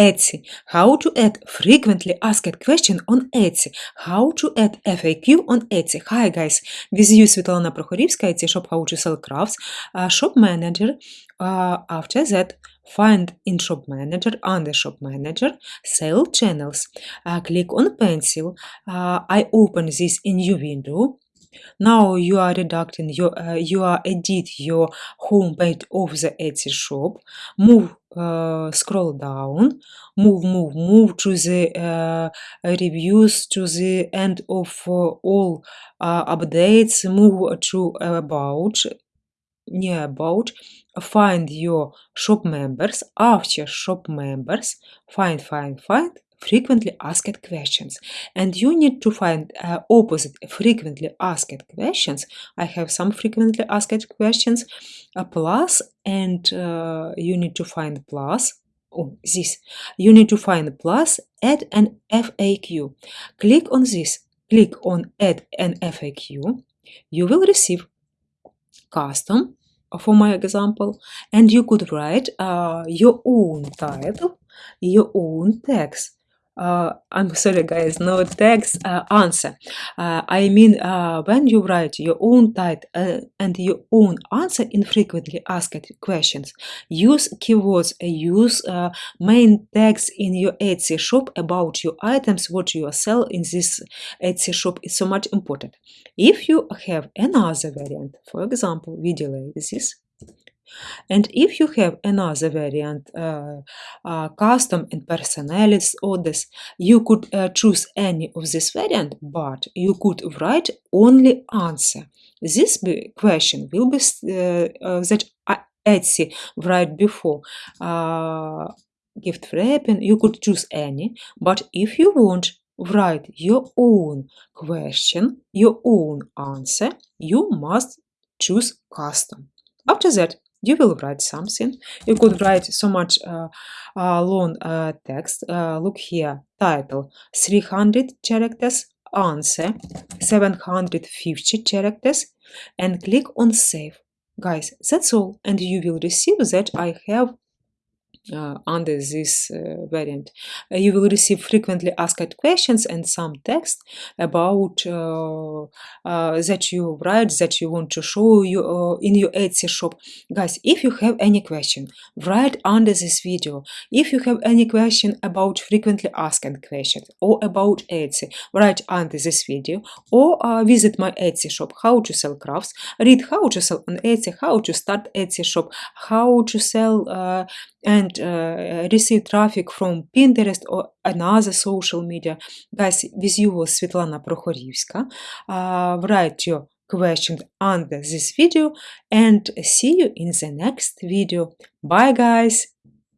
Etsy. How to add frequently asked question on Etsy. How to add FAQ on Etsy. Hi guys, with you Svetlana Prokhorivska, Etsy shop how to sell crafts, uh, shop manager. Uh, after that, find in shop manager, under shop manager, sale channels. Uh, click on pencil. I open this in new window. Now you are reducting your, uh, you are edit your homepage of the Etsy shop. Move, uh, scroll down, move, move, move to the uh, reviews to the end of uh, all uh, updates. Move to about, near about. Find your shop members. After shop members, find, find, find frequently asked questions. And you need to find uh, opposite frequently asked questions. I have some frequently asked questions. A plus and uh, you need to find plus. Oh this. You need to find plus add an faq click on this. Click on add an faq you will receive custom for my example. And you could write uh, your own title your own text uh, I'm sorry guys, no text uh, answer. Uh, I mean, when you write your own title uh, and your own answer in frequently asked questions, use keywords, uh, use main tags in your Etsy shop about your items, what you sell in this Etsy shop is so much important. If you have another variant, for example, we delay this and if you have another variant, uh, uh, custom and personalized orders, you could uh, choose any of this variant, but you could write only answer. This be question will be uh, uh, that Etsy write before uh, gift wrapping. You could choose any, but if you want write your own question, your own answer, you must choose custom. After that, you will write something. You could write so much uh, uh, long uh, text. Uh, look here, title 300 characters, answer 750 characters, and click on save. Guys, that's all, and you will receive that I have under this uh, variant. Uh, you will receive frequently asked questions and some text about uh, uh, that you write, that you want to show you uh, in your Etsy shop. Guys, if you have any question, write under this video. If you have any question about frequently asked questions or about Etsy, write under this video or visit my Etsy shop, how to sell crafts, read how to sell on Etsy, how to start Etsy shop, how to sell and uh, receive traffic from Pinterest or another social media. Guys, with you was Svetlana Prokhorivska. Uh, write your question under this video and see you in the next video. Bye guys!